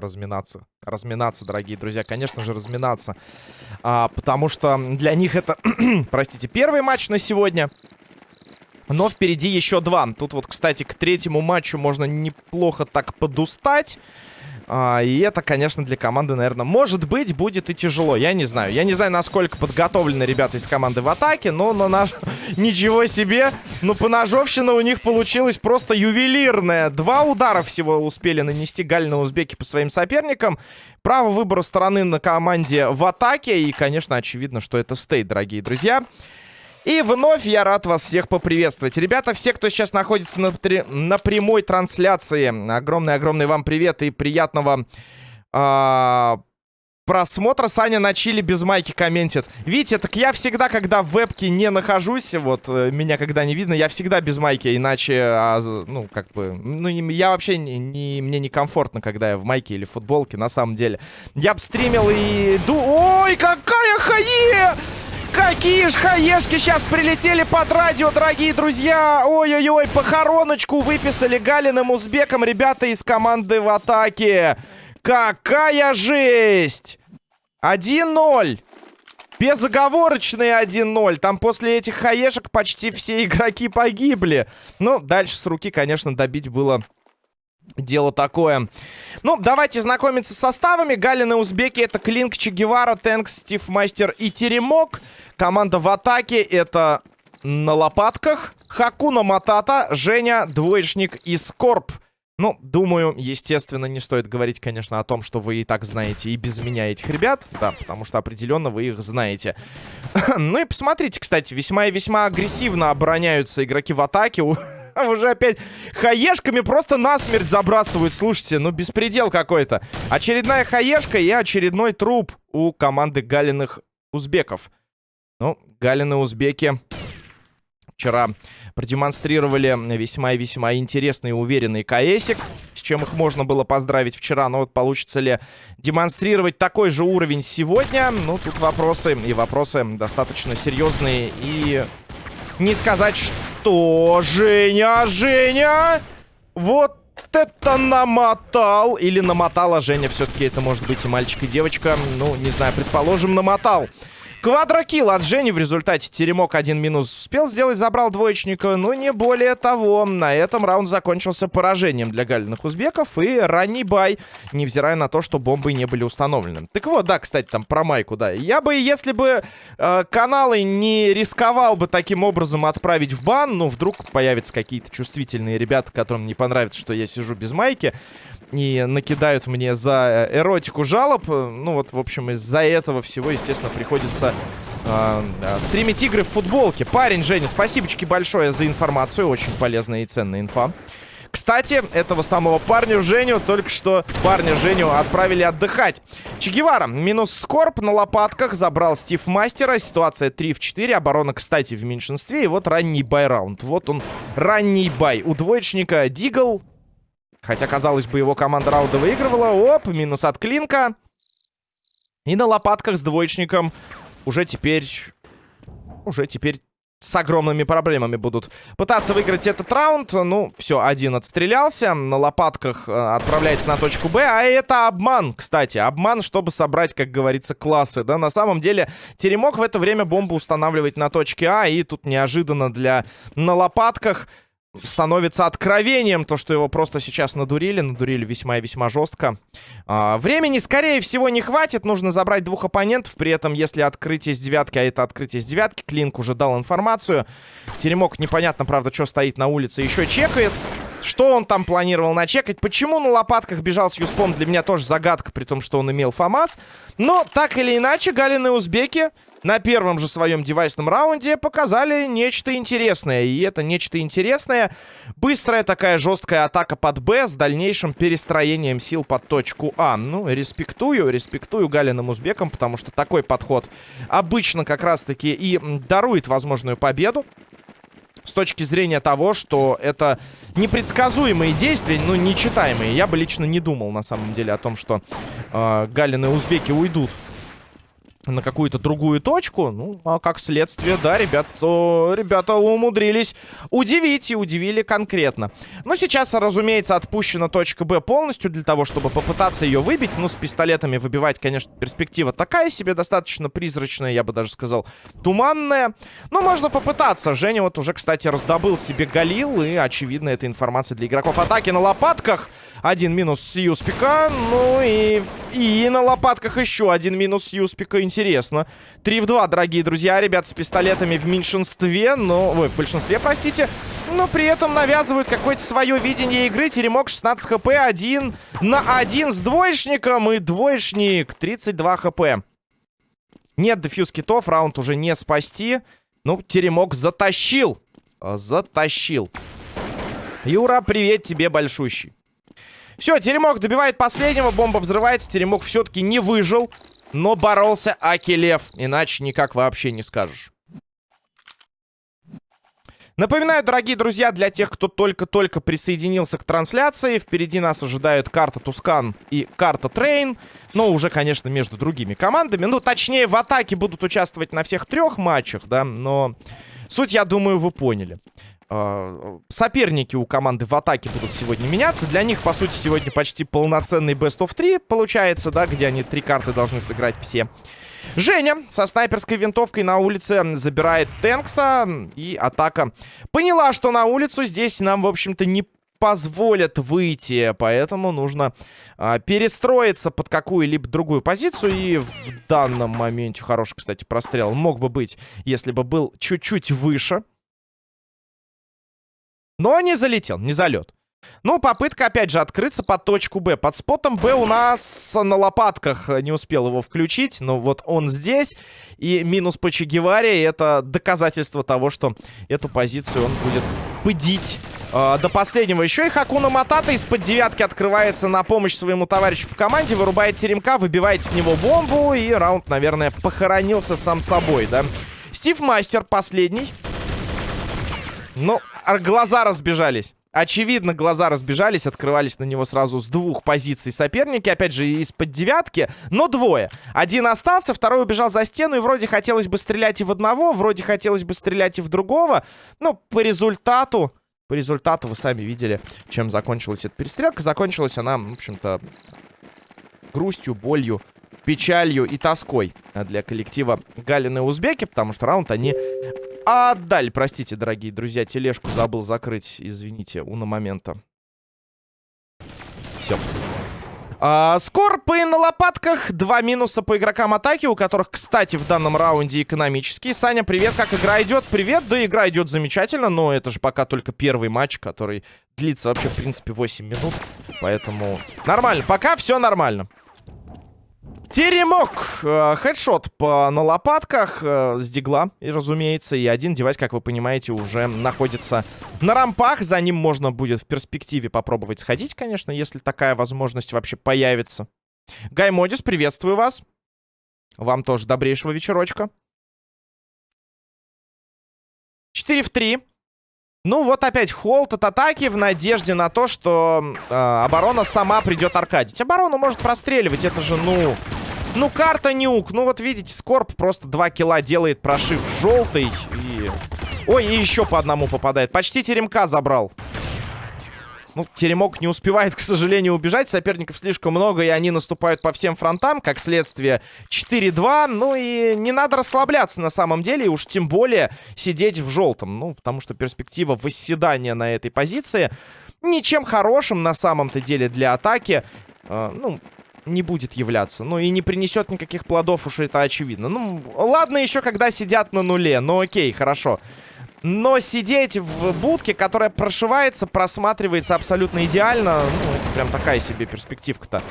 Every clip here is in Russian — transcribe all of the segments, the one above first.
разминаться. Разминаться, дорогие друзья. Конечно же, разминаться. А, потому что для них это, простите, первый матч на сегодня. Но впереди еще два. Тут вот, кстати, к третьему матчу можно неплохо так подустать. А, и это, конечно, для команды, наверное, может быть, будет и тяжело. Я не знаю. Я не знаю, насколько подготовлены ребята из команды в атаке, но на наш... Ничего себе! Ну, поножовщина у них получилась просто ювелирная. Два удара всего успели нанести Галина Узбеки по своим соперникам. Право выбора стороны на команде в атаке. И, конечно, очевидно, что это стейт, дорогие друзья. И вновь я рад вас всех поприветствовать. Ребята, все, кто сейчас находится на, на прямой трансляции, огромный-огромный вам привет и приятного э просмотра. Саня на чили без майки комментит. Видите, так я всегда, когда в вебке не нахожусь, вот, э, меня когда не видно, я всегда без майки, иначе, а, ну, как бы, ну, я вообще, не, не, мне некомфортно, когда я в майке или в футболке, на самом деле. Я бы стримил и... Ду... Ой, какая хае! Какие ж хаешки сейчас прилетели под радио, дорогие друзья. Ой-ой-ой, похороночку выписали Галиным Узбеком ребята из команды в атаке. Какая жесть! 1-0. Безоговорочный 1-0. Там после этих хаешек почти все игроки погибли. Ну, дальше с руки, конечно, добить было Дело такое. Ну, давайте знакомиться с составами. Галины Узбеки это Клинк, Че Гевара, Тэнкс, Стив Мастер и Теремок. Команда в атаке это на лопатках. Хакуна Матата, Женя, Двоечник и Скорб. Ну, думаю, естественно, не стоит говорить, конечно, о том, что вы и так знаете и без меня этих ребят. Да, потому что определенно вы их знаете. ну и посмотрите, кстати, весьма и весьма агрессивно обороняются игроки в атаке. Уже опять хаешками просто насмерть забрасывают. Слушайте, ну беспредел какой-то. Очередная хаешка и очередной труп у команды Галиных узбеков. Ну, Галины узбеки вчера продемонстрировали весьма и весьма интересный и уверенный КСик, с чем их можно было поздравить вчера. Но вот получится ли демонстрировать такой же уровень сегодня? Ну, тут вопросы, и вопросы достаточно серьезные. И не сказать, что... Женя, Женя! Вот это намотал! Или намотала Женя, все-таки это может быть и мальчик, и девочка. Ну, не знаю, предположим, намотал. Квадрокилл от Жени в результате теремок один минус успел сделать, забрал двоечника, но не более того. На этом раунд закончился поражением для галиных узбеков и ранний бай, невзирая на то, что бомбы не были установлены. Так вот, да, кстати, там про майку, да. Я бы, если бы э, каналы не рисковал бы таким образом отправить в бан, ну, вдруг появятся какие-то чувствительные ребята, которым не понравится, что я сижу без майки, и накидают мне за э, эротику жалоб. Ну вот, в общем, из-за этого всего, естественно, приходится э, стримить игры в футболке. Парень, Женя, спасибочки большое за информацию. Очень полезная и ценная инфа. Кстати, этого самого парня Женю, только что парня Женю отправили отдыхать. Че минус Скорб на лопатках, забрал Стив Мастера. Ситуация 3 в 4, оборона, кстати, в меньшинстве. И вот ранний бай-раунд. Вот он, ранний бай. У двоечника Дигл Хотя, казалось бы, его команда раунда выигрывала. Оп, минус от Клинка. И на лопатках с двоечником уже теперь... Уже теперь с огромными проблемами будут пытаться выиграть этот раунд. Ну, все, один отстрелялся. На лопатках э, отправляется на точку Б. А это обман, кстати. Обман, чтобы собрать, как говорится, классы. Да, на самом деле, Теремок в это время бомбу устанавливает на точке А. И тут неожиданно для на лопатках становится откровением то, что его просто сейчас надурили. Надурили весьма и весьма жестко. А, времени, скорее всего, не хватит. Нужно забрать двух оппонентов. При этом, если открытие с девятки, а это открытие с девятки, Клинк уже дал информацию. Теремок непонятно, правда, что стоит на улице, еще чекает. Что он там планировал начекать? Почему на лопатках бежал с Юспом? Для меня тоже загадка, при том, что он имел ФАМАС. Но, так или иначе, галины узбеки на первом же своем девайсном раунде показали нечто интересное. И это нечто интересное. Быстрая такая жесткая атака под Б с дальнейшим перестроением сил под точку А. Ну, респектую, респектую Галиным узбекам, потому что такой подход обычно как раз-таки и дарует возможную победу с точки зрения того, что это непредсказуемые действия, ну, нечитаемые. Я бы лично не думал, на самом деле, о том, что э, Галины узбеки уйдут на какую-то другую точку. Ну, а как следствие, да, ребят, о, ребята умудрились удивить и удивили конкретно. Но сейчас, разумеется, отпущена точка Б полностью для того, чтобы попытаться ее выбить. Ну, с пистолетами выбивать, конечно, перспектива такая себе, достаточно призрачная, я бы даже сказал, туманная. Но можно попытаться. Женя вот уже, кстати, раздобыл себе Галил, и, очевидно, это информация для игроков атаки на лопатках. Один минус с Юспика, ну и, и на лопатках еще один минус с Юспика. 3 в 2, дорогие друзья. Ребят с пистолетами в меньшинстве, но... Ой, в большинстве, простите. Но при этом навязывают какое-то свое видение игры. Теремок 16 хп, 1 на 1 с двоечником. И двоечник 32 хп. Нет дефьюз китов, раунд уже не спасти. Ну, Теремок затащил. Затащил. Юра, привет тебе большущий. Все, Теремок добивает последнего, бомба взрывается. Теремок все-таки не выжил. Но боролся аки лев, иначе никак вообще не скажешь. Напоминаю, дорогие друзья, для тех, кто только-только присоединился к трансляции, впереди нас ожидают карта Tuscan и карта Train, но уже, конечно, между другими командами. Ну, точнее, в атаке будут участвовать на всех трех матчах, да, но суть, я думаю, вы поняли. А, соперники у команды в атаке будут сегодня меняться. Для них, по сути, сегодня почти полноценный Best of 3 получается, да, где они три карты должны сыграть все. Женя со снайперской винтовкой на улице забирает Тэнкса. И атака поняла, что на улицу здесь нам, в общем-то, не позволят выйти. Поэтому нужно а, перестроиться под какую-либо другую позицию. И в данном моменте хороший, кстати, прострел мог бы быть, если бы был чуть-чуть выше. Но не залетел, не залет. Ну, попытка, опять же, открыться под точку Б. Под спотом Б у нас на лопатках не успел его включить. Но вот он здесь. И минус по Чегеваре. Это доказательство того, что эту позицию он будет пыдить э, до последнего. Еще и Хакуна Матата из-под девятки открывается на помощь своему товарищу по команде. Вырубает теремка, выбивает с него бомбу. И раунд, наверное, похоронился сам собой, да. Стив Мастер последний. Ну, глаза разбежались. Очевидно, глаза разбежались, открывались на него сразу с двух позиций соперники. Опять же, из-под девятки, но двое. Один остался, второй убежал за стену, и вроде хотелось бы стрелять и в одного, вроде хотелось бы стрелять и в другого. Но по результату, по результату вы сами видели, чем закончилась эта перестрелка. Закончилась она, в общем-то, грустью, болью, печалью и тоской для коллектива Галины Узбеки, потому что раунд они отдали. Простите, дорогие друзья, тележку забыл закрыть, извините, у на момента. Все. А, скорпы на лопатках. Два минуса по игрокам атаки, у которых, кстати, в данном раунде экономические. Саня, привет, как игра идет? Привет, да игра идет замечательно, но это же пока только первый матч, который длится вообще, в принципе, 8 минут. Поэтому нормально, пока все нормально. Теремок. Э, хедшот по, на лопатках э, с дигла, и, разумеется. И один девайс, как вы понимаете, уже находится на рампах. За ним можно будет в перспективе попробовать сходить, конечно, если такая возможность вообще появится. Гай Модис, приветствую вас. Вам тоже добрейшего вечерочка. 4 в 3. Ну, вот опять холд от атаки в надежде на то, что э, оборона сама придет аркадить. Оборону может простреливать, это же, ну... Ну, карта нюк. Ну, вот видите, Скорб просто 2 килла делает прошив желтый. И... Ой, и еще по одному попадает. Почти теремка забрал. Ну, Теремок не успевает, к сожалению, убежать. Соперников слишком много, и они наступают по всем фронтам. Как следствие, 4-2. Ну и не надо расслабляться на самом деле. И уж тем более сидеть в желтом. Ну, потому что перспектива восседания на этой позиции ничем хорошим на самом-то деле для атаки. Э, ну, не будет являться. Ну и не принесет никаких плодов, уж это очевидно. Ну, ладно еще, когда сидят на нуле. Ну окей, хорошо. Но сидеть в будке, которая прошивается, просматривается абсолютно идеально, ну, это прям такая себе перспективка-то.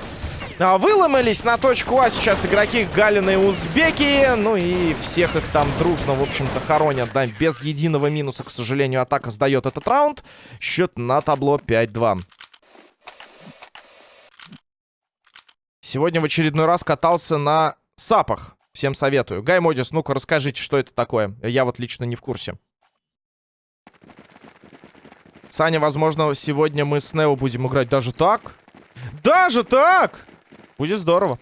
А, выломались на точку А сейчас игроки Галины и Узбеки. Ну и всех их там дружно, в общем-то, хоронят, да, без единого минуса, к сожалению, атака сдает этот раунд. Счет на табло 5-2. Сегодня в очередной раз катался на сапах. Всем советую. Гай Модис, ну-ка расскажите, что это такое. Я вот лично не в курсе. Саня, возможно, сегодня мы с Нео будем играть даже так. Даже так! Будет здорово.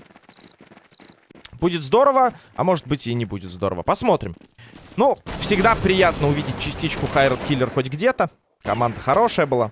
Будет здорово, а может быть и не будет здорово. Посмотрим. Ну, всегда приятно увидеть частичку Хайрат Киллер хоть где-то. Команда хорошая была.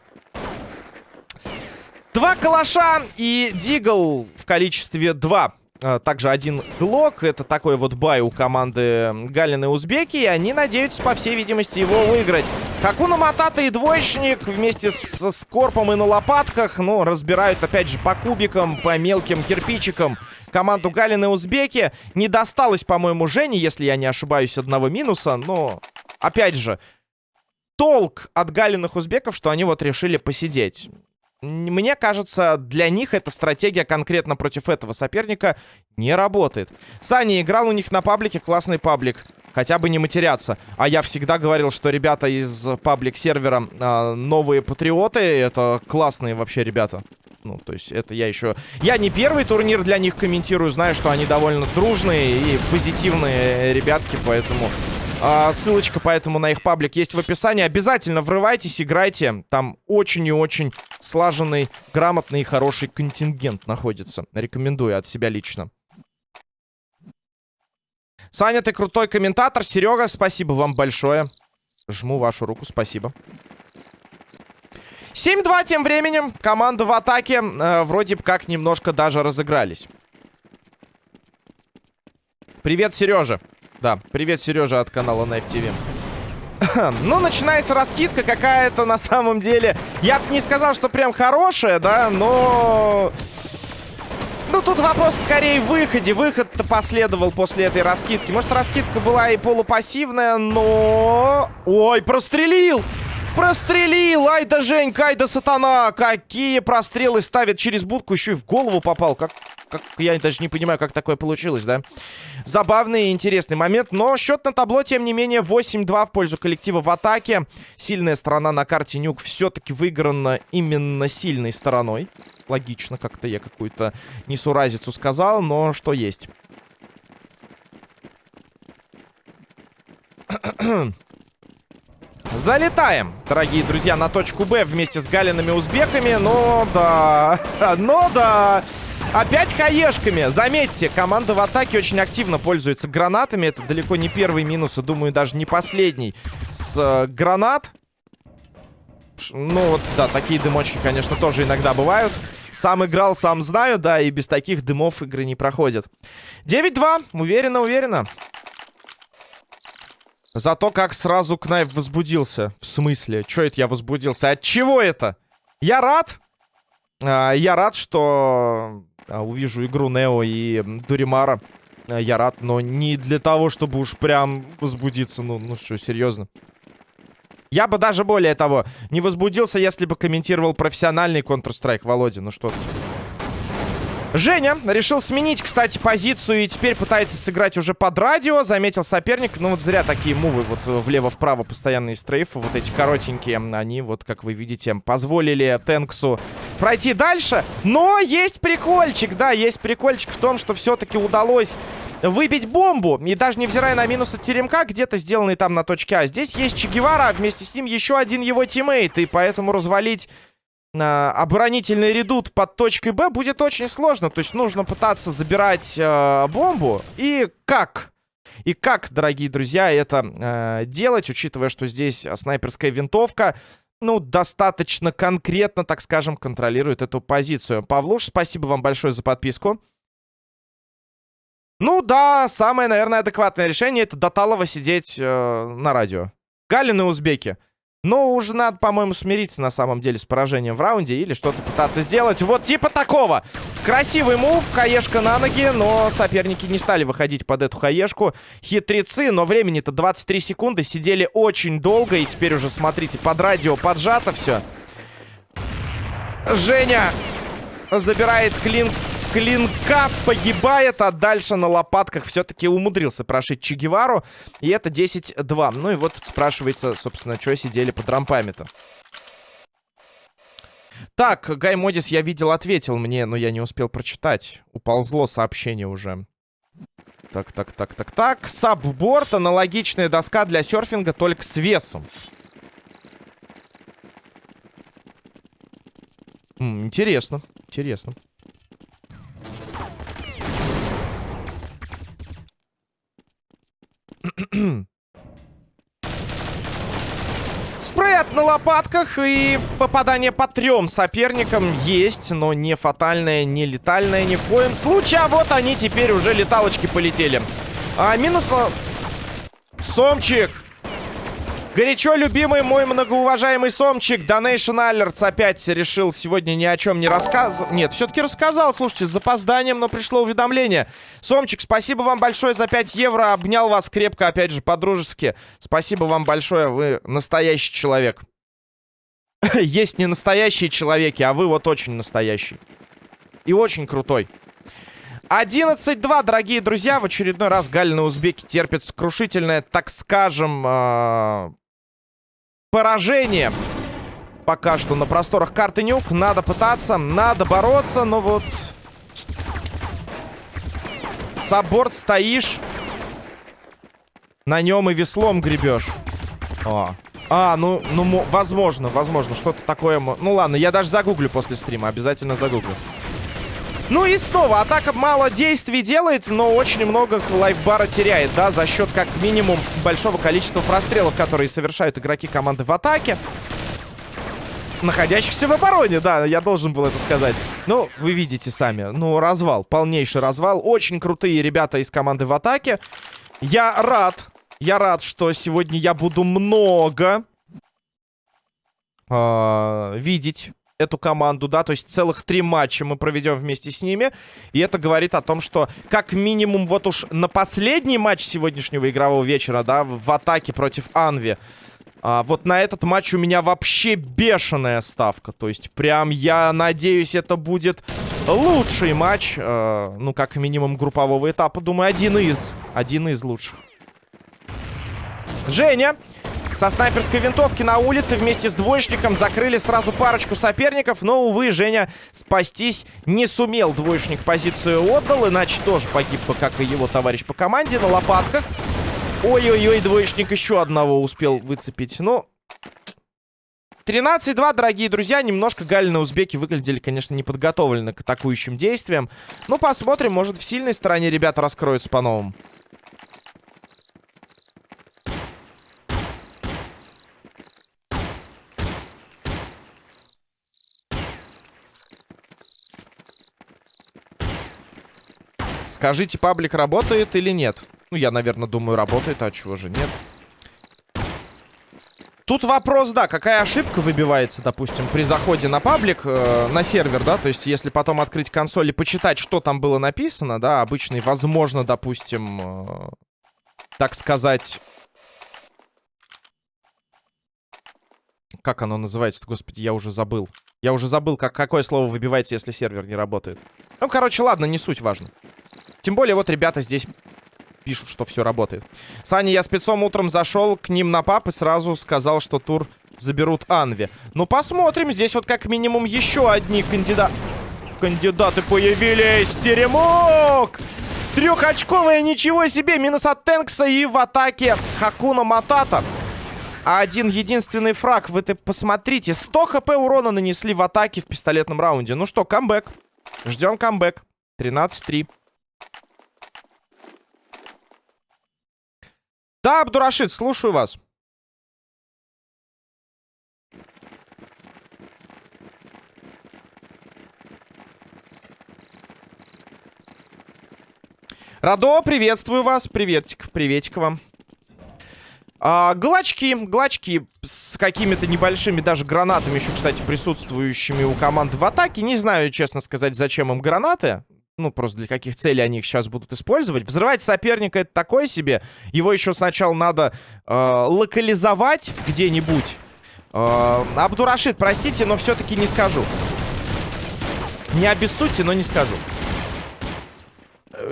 Два калаша и Дигл в количестве два. А, также один глок. Это такой вот бай у команды Галины Узбеки. И они надеются, по всей видимости, его выиграть. Хакуна Матата и двоечник вместе с Скорпом и на лопатках, ну, разбирают, опять же, по кубикам, по мелким кирпичикам команду Галины Узбеки. Не досталось, по-моему, Жене, если я не ошибаюсь, одного минуса. Но, опять же, толк от Галиных Узбеков, что они вот решили посидеть. Мне кажется, для них эта стратегия конкретно против этого соперника не работает. Саня играл у них на паблике, классный паблик. Хотя бы не матеряться. А я всегда говорил, что ребята из паблик-сервера э, новые патриоты. Это классные вообще ребята. Ну, то есть это я еще... Я не первый турнир для них комментирую. Знаю, что они довольно дружные и позитивные ребятки, поэтому... А, ссылочка поэтому на их паблик есть в описании. Обязательно врывайтесь, играйте. Там очень и очень слаженный, грамотный и хороший контингент находится. Рекомендую от себя лично. Саня, ты крутой комментатор. Серега, спасибо вам большое. Жму вашу руку, спасибо. 7-2 тем временем. Команда в атаке. Э, вроде бы как немножко даже разыгрались. Привет, Сережа. Да, привет, Сережа от канала Knife TV. ну, начинается раскидка какая-то на самом деле. Я бы не сказал, что прям хорошая, да, но... Ну, тут вопрос скорее в выходе. Выход-то последовал после этой раскидки. Может, раскидка была и полупассивная, но... Ой, прострелил! Прострелил! Ай да Женька, ай да сатана! Какие прострелы ставит через будку. Еще и в голову попал. Как как, я даже не понимаю, как такое получилось, да? Забавный и интересный момент. Но счет на табло, тем не менее, 8-2 в пользу коллектива в атаке. Сильная сторона на карте Нюк все-таки выиграна именно сильной стороной. Логично, как-то я какую-то несуразицу сказал, но что есть. Залетаем, дорогие друзья, на точку Б вместе с Галиными узбеками. Но да, но да. Опять хаешками. Заметьте, команда в атаке очень активно пользуется гранатами. Это далеко не первый минус, и думаю, даже не последний. С э, гранат. Ну вот, да, такие дымочки, конечно, тоже иногда бывают. Сам играл, сам знаю, да, и без таких дымов игры не проходят. 9-2. Уверенно, уверенно. Зато как сразу Кнайф возбудился. В смысле? Чё это я возбудился? От чего это? Я рад. А, я рад, что а, увижу игру Нео и Дуримара, а, я рад, но не для того, чтобы уж прям возбудиться. Ну, ну что, серьезно. Я бы даже более того, не возбудился, если бы комментировал профессиональный Counter-Strike, Володя. Ну что ты. Женя решил сменить, кстати, позицию и теперь пытается сыграть уже под радио. Заметил соперник. Ну вот зря такие мувы вот влево-вправо постоянные стрейфы. Вот эти коротенькие, они вот, как вы видите, позволили Тенксу пройти дальше. Но есть прикольчик, да, есть прикольчик в том, что все-таки удалось выбить бомбу. И даже невзирая на минус от теремка, где-то сделанный там на точке А. Здесь есть Че Гевара, а вместе с ним еще один его тиммейт. И поэтому развалить э, оборонительный редут под точкой Б будет очень сложно. То есть нужно пытаться забирать э, бомбу. И как? И как, дорогие друзья, это э, делать, учитывая, что здесь снайперская винтовка, ну, достаточно конкретно, так скажем, контролирует эту позицию. Павлуш, спасибо вам большое за подписку. Ну да, самое, наверное, адекватное решение это до Талова сидеть э, на радио. Галин и узбеки. Но уже надо, по-моему, смириться на самом деле с поражением в раунде или что-то пытаться сделать. Вот типа такого. Красивый мув, хаешка на ноги, но соперники не стали выходить под эту хаешку. Хитрецы, но времени-то 23 секунды, сидели очень долго. И теперь уже, смотрите, под радио поджато все. Женя забирает клин клинка погибает, а дальше на лопатках все-таки умудрился прошить Че Гевару. И это 10-2. Ну и вот спрашивается, собственно, что сидели под рампами-то. Так, Гай Модис, я видел, ответил мне, но я не успел прочитать. Уползло сообщение уже. Так, так, так, так, так. Сабборд, аналогичная доска для серфинга, только с весом. М -м, интересно, интересно. Спред на лопатках и попадание по трем соперникам есть, но не фатальное, не летальное ни в коем случае. А вот они теперь уже леталочки полетели. А, минус... Сомчик! Горячо любимый мой многоуважаемый Сомчик, Donation Alerts опять решил сегодня ни о чем не рассказывать. Нет, все-таки рассказал, слушайте, с запозданием, но пришло уведомление. Сомчик, спасибо вам большое за 5 евро, обнял вас крепко, опять же, по-дружески. Спасибо вам большое, вы настоящий человек. Есть не настоящие человеки, а вы вот очень настоящий. И очень крутой. 11-2, дорогие друзья. В очередной раз Галина Узбеки терпит сокрушительное, так скажем, э поражение. Пока что на просторах карты Нюк. Надо пытаться, надо бороться, но вот... Сабборд стоишь. На нем и веслом гребешь. О. А, ну, ну, возможно, возможно, что-то такое... Ну ладно, я даже загуглю после стрима, обязательно загуглю. Ну и снова, атака мало действий делает, но очень много лайфбара теряет, да, за счет как минимум большого количества прострелов, которые совершают игроки команды в атаке. Находящихся в обороне, да, я должен был это сказать. Ну, вы видите сами, ну, развал, полнейший развал. Очень крутые ребята из команды в атаке. Я рад, я рад, что сегодня я буду много э, видеть эту команду, да, то есть целых три матча мы проведем вместе с ними. И это говорит о том, что как минимум вот уж на последний матч сегодняшнего игрового вечера, да, в атаке против Анви, а, вот на этот матч у меня вообще бешеная ставка. То есть прям я надеюсь, это будет лучший матч, э, ну, как минимум группового этапа. Думаю, один из, один из лучших. Женя со снайперской винтовки на улице вместе с двоечником закрыли сразу парочку соперников. Но, увы, Женя спастись не сумел. Двоечник позицию отдал, иначе тоже погиб бы, как и его товарищ по команде, на лопатках. Ой-ой-ой, двоечник еще одного успел выцепить. Ну, 13-2, дорогие друзья. Немножко Галины узбеки выглядели, конечно, неподготовлены к атакующим действиям. Ну, посмотрим, может, в сильной стороне ребята раскроются по-новому. Скажите, паблик работает или нет? Ну, я, наверное, думаю, работает, а чего же нет? Тут вопрос, да, какая ошибка выбивается, допустим, при заходе на паблик, э, на сервер, да, то есть если потом открыть консоль и почитать, что там было написано, да, обычный, возможно, допустим, э, так сказать... Как оно называется господи, я уже забыл. Я уже забыл, как, какое слово выбивается, если сервер не работает. Ну, короче, ладно, не суть важно. Тем более, вот ребята здесь пишут, что все работает. Саня, я спецом утром зашел к ним на пап и сразу сказал, что тур заберут Анви. Ну, посмотрим. Здесь вот как минимум еще одни кандидаты. Кандидаты появились. Теремок! Трехочковая, ничего себе. Минус от Тэнкса и в атаке Хакуна Матата. Один единственный фраг. Вы -то посмотрите. 100 хп урона нанесли в атаке в пистолетном раунде. Ну что, камбэк. Ждем камбэк. 13-3. Да, Абдурашид, слушаю вас. Радо, приветствую вас. Приветик, приветик вам. А, глачки, глачки с какими-то небольшими даже гранатами еще, кстати, присутствующими у команды в атаке. Не знаю, честно сказать, зачем им гранаты ну, просто для каких целей они их сейчас будут использовать. Взрывать соперника это такое себе. Его еще сначала надо э, локализовать где-нибудь. Э, Абдурашид, простите, но все-таки не скажу. Не обессудьте, но не скажу.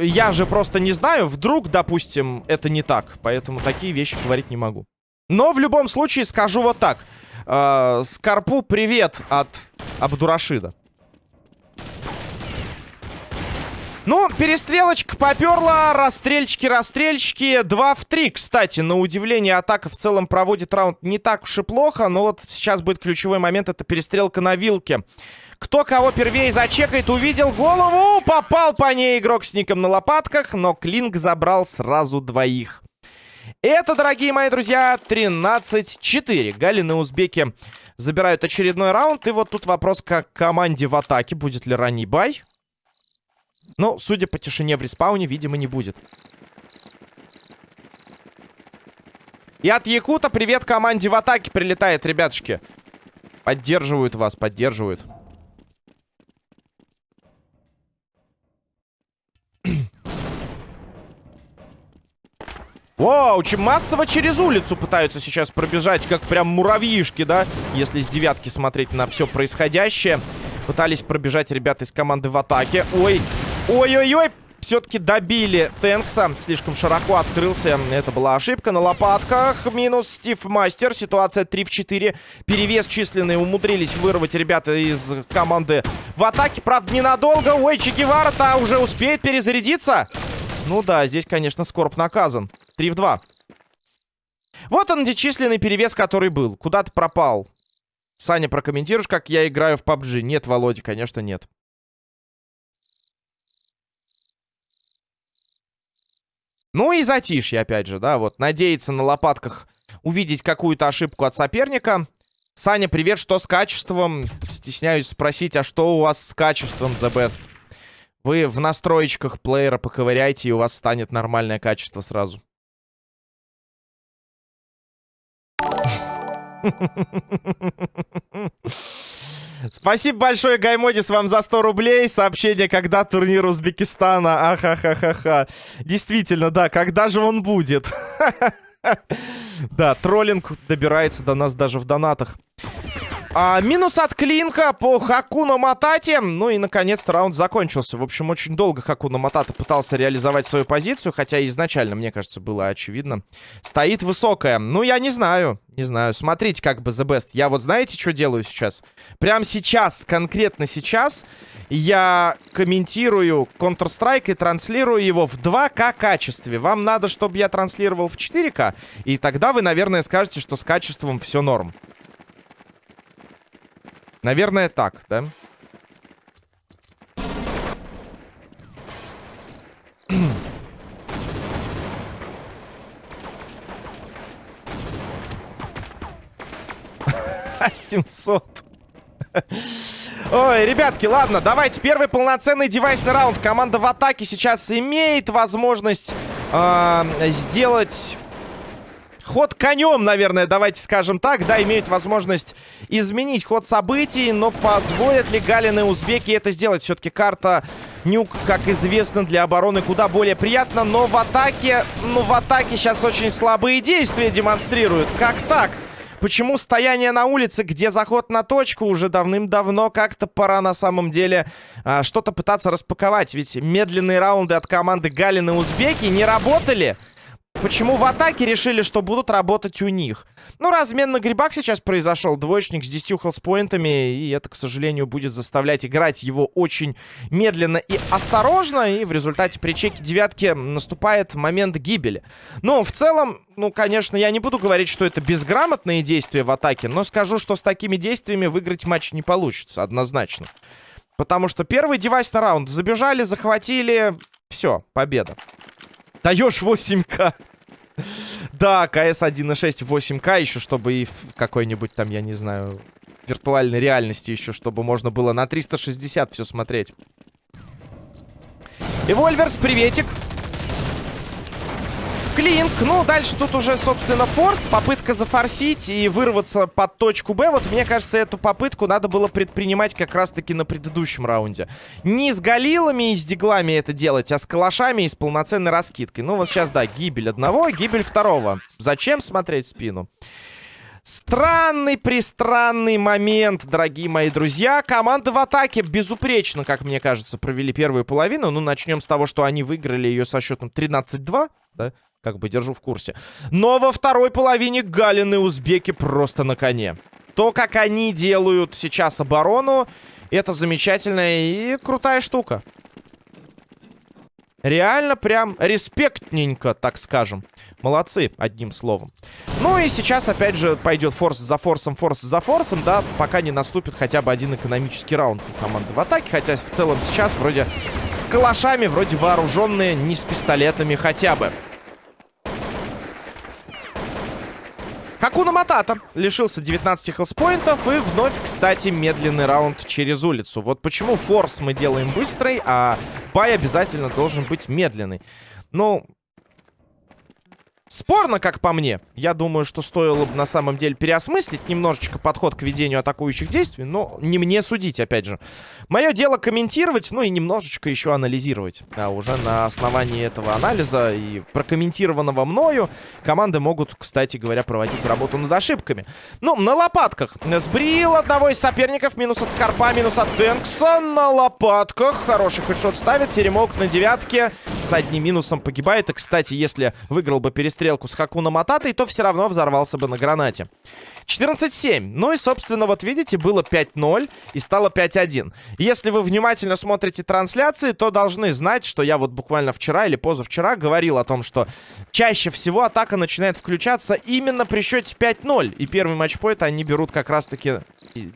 Я же просто не знаю. Вдруг, допустим, это не так. Поэтому такие вещи говорить не могу. Но в любом случае скажу вот так. Э, Скарпу привет от Абдурашида. Ну, перестрелочка поперла. Расстрельчики, расстрельчики. 2 в 3, кстати. На удивление, атака в целом проводит раунд не так уж и плохо. Но вот сейчас будет ключевой момент. Это перестрелка на вилке. Кто кого первее зачекает, увидел голову. Попал по ней игрок с ником на лопатках. Но Клинк забрал сразу двоих. Это, дорогие мои друзья, 13-4. Галины узбеки забирают очередной раунд. И вот тут вопрос к команде в атаке. Будет ли ранний бай? Ну, судя по тишине в респауне, видимо, не будет. И от Якута привет команде в атаке прилетает, ребятушки. Поддерживают вас, поддерживают. Вау, очень массово через улицу пытаются сейчас пробежать, как прям муравьишки, да? Если с девятки смотреть на все происходящее. Пытались пробежать ребята из команды в атаке. Ой, ой-ой-ой, все-таки добили Тэнкса. Слишком широко открылся. Это была ошибка на лопатках. Минус Стив Мастер. Ситуация 3 в 4. Перевес численный умудрились вырвать ребята из команды в атаке. Правда, ненадолго. Ой, Че Гевара-то уже успеет перезарядиться. Ну да, здесь, конечно, Скорб наказан. 3 в 2. Вот он, численный перевес, который был. Куда-то пропал. Саня, прокомментируешь, как я играю в PUBG? Нет, Володя, конечно, нет. Ну и затишье, опять же, да, вот. Надеяться на лопатках увидеть какую-то ошибку от соперника. Саня, привет, что с качеством? Стесняюсь спросить, а что у вас с качеством, The Best? Вы в настроечках плеера поковыряйте, и у вас станет нормальное качество сразу. Спасибо большое, Гаймодис, вам за 100 рублей. Сообщение, когда турнир Узбекистана. Ахахахаха. Действительно, да, когда же он будет? Да, троллинг добирается до нас даже в донатах. А, минус от Клинка по Хакуна Матате. Ну и, наконец-то, раунд закончился. В общем, очень долго Хакуна Матата пытался реализовать свою позицию, хотя изначально, мне кажется, было очевидно. Стоит высокая. Ну, я не знаю. Не знаю. Смотрите, как бы The Best. Я вот знаете, что делаю сейчас? Прямо сейчас, конкретно сейчас, я комментирую Counter-Strike и транслирую его в 2К качестве. Вам надо, чтобы я транслировал в 4К, и тогда вы, наверное, скажете, что с качеством все норм. Наверное, так, да? Семьсот. Ой, ребятки, ладно, давайте первый полноценный девайсный раунд. Команда в атаке сейчас имеет возможность э, сделать ход конем, наверное, давайте скажем так. Да, имеют возможность изменить ход событий, но позволят ли Галины узбеки это сделать? Все-таки карта Нюк, как известно, для обороны куда более приятно, но в атаке, ну, в атаке сейчас очень слабые действия демонстрируют. Как так? Почему стояние на улице, где заход на точку, уже давным-давно как-то пора на самом деле а, что-то пытаться распаковать? Ведь медленные раунды от команды Галины Узбеки не работали. Почему в атаке решили, что будут работать у них? Ну, размен на грибах сейчас произошел. Двоечник с 10 хелспоинтами. И это, к сожалению, будет заставлять играть его очень медленно и осторожно. И в результате при чеке девятки наступает момент гибели. Но в целом, ну, конечно, я не буду говорить, что это безграмотные действия в атаке. Но скажу, что с такими действиями выиграть матч не получится. Однозначно. Потому что первый девайс на раунд. Забежали, захватили. Все, победа. Даешь 8к. Да, КС 1.6 8К еще, чтобы и в какой-нибудь там, я не знаю, виртуальной реальности еще, чтобы можно было на 360 все смотреть. Эвольверс, приветик. Клинк. Ну, дальше тут уже, собственно, форс. Попытка зафорсить и вырваться под точку Б. Вот, мне кажется, эту попытку надо было предпринимать как раз-таки на предыдущем раунде. Не с галилами и с диглами это делать, а с калашами и с полноценной раскидкой. Ну, вот сейчас, да, гибель одного, гибель второго. Зачем смотреть спину? Странный, пристранный момент, дорогие мои друзья. Команда в атаке безупречно, как мне кажется, провели первую половину. Ну, начнем с того, что они выиграли ее со счетом 13-2, да? Как бы держу в курсе. Но во второй половине Галины узбеки просто на коне. То, как они делают сейчас оборону, это замечательная и крутая штука. Реально прям респектненько, так скажем. Молодцы, одним словом. Ну и сейчас, опять же, пойдет форс за форсом, форс за форсом, да, пока не наступит хотя бы один экономический раунд у команды в атаке. Хотя в целом сейчас вроде с калашами, вроде вооруженные, не с пистолетами хотя бы. Хакуна Матата лишился 19 хелспоинтов и вновь, кстати, медленный раунд через улицу. Вот почему форс мы делаем быстрый, а бай обязательно должен быть медленный. Ну, Спорно, как по мне. Я думаю, что стоило бы на самом деле переосмыслить немножечко подход к ведению атакующих действий, но не мне судить, опять же. Мое дело комментировать, ну и немножечко еще анализировать. Да, уже на основании этого анализа и прокомментированного мною команды могут, кстати говоря, проводить работу над ошибками. Ну, на лопатках. Сбрил одного из соперников. Минус от Скорпа, минус от Тенкса. На лопатках. Хороший хедшот ставит. Теремок на девятке. С одним минусом погибает. И, кстати, если выиграл бы перестрелку стрелку с Хакуна Мататой, то все равно взорвался бы на гранате. 14-7. Ну и, собственно, вот видите, было 5-0 и стало 5-1. Если вы внимательно смотрите трансляции, то должны знать, что я вот буквально вчера или позавчера говорил о том, что чаще всего атака начинает включаться именно при счете 5-0. И первый матчпоинт они берут как раз-таки,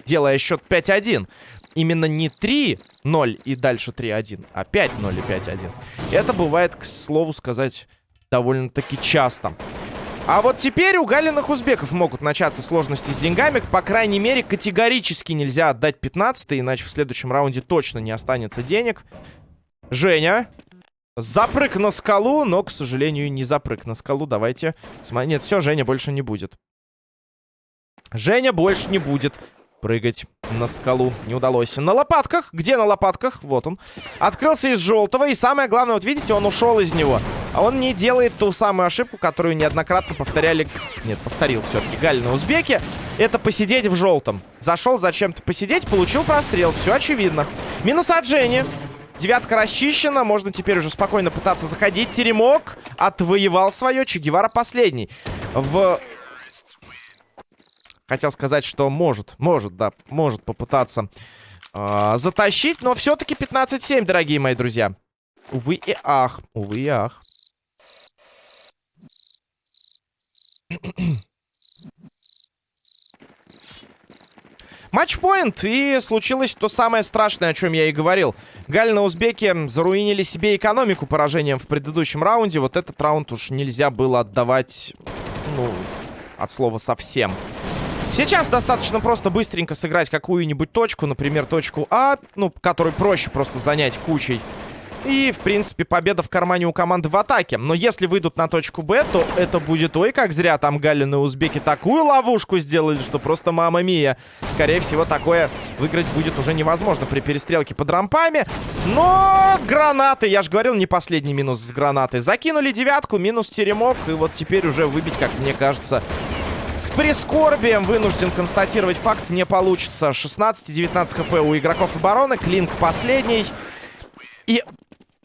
делая счет 5-1 именно не 3-0 и дальше 3-1, а 5-0 и 5-1. Это бывает, к слову сказать, довольно-таки часто. А вот теперь у галиных узбеков могут начаться сложности с деньгами. По крайней мере, категорически нельзя отдать 15 иначе в следующем раунде точно не останется денег. Женя. Запрыг на скалу, но, к сожалению, не запрыг на скалу. Давайте. Нет, все, Женя больше не будет. Женя больше не будет прыгать на скалу. Не удалось. На лопатках. Где на лопатках? Вот он. Открылся из желтого. И самое главное, вот видите, он ушел из него. А он не делает ту самую ошибку, которую неоднократно повторяли... Нет, повторил все-таки Галь на узбеке. Это посидеть в желтом. Зашел зачем-то посидеть, получил прострел. Все очевидно. Минус от Жени. Девятка расчищена. Можно теперь уже спокойно пытаться заходить. Теремок отвоевал свое. Че последний. В Хотел сказать, что может, может, да, может попытаться э, затащить. Но все-таки 15-7, дорогие мои друзья. Увы и ах, увы и ах. Матчпоинт, и случилось то самое страшное, о чем я и говорил. Галь на узбеке заруинили себе экономику поражением в предыдущем раунде. Вот этот раунд уж нельзя было отдавать, ну, от слова совсем. Сейчас достаточно просто быстренько сыграть какую-нибудь точку, например, точку А, ну, которую проще просто занять кучей. И, в принципе, победа в кармане у команды в атаке. Но если выйдут на точку Б, то это будет... Ой, как зря там Галин и Узбеки такую ловушку сделали, что просто мама мия. Скорее всего, такое выиграть будет уже невозможно при перестрелке под рампами. Но гранаты, я же говорил, не последний минус с гранатой. Закинули девятку, минус теремок. И вот теперь уже выбить, как мне кажется, с прискорбием вынужден констатировать факт, не получится. 16-19 хп у игроков обороны. Клинк последний. И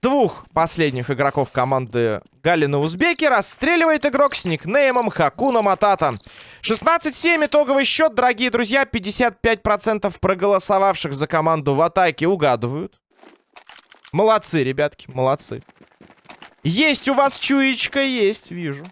двух последних игроков команды Галина Узбеки расстреливает игрок с никнеймом Хакуна Матата. 16-7 итоговый счет, дорогие друзья. 55% проголосовавших за команду в атаке угадывают. Молодцы, ребятки, молодцы. Есть у вас чуечка, есть, вижу.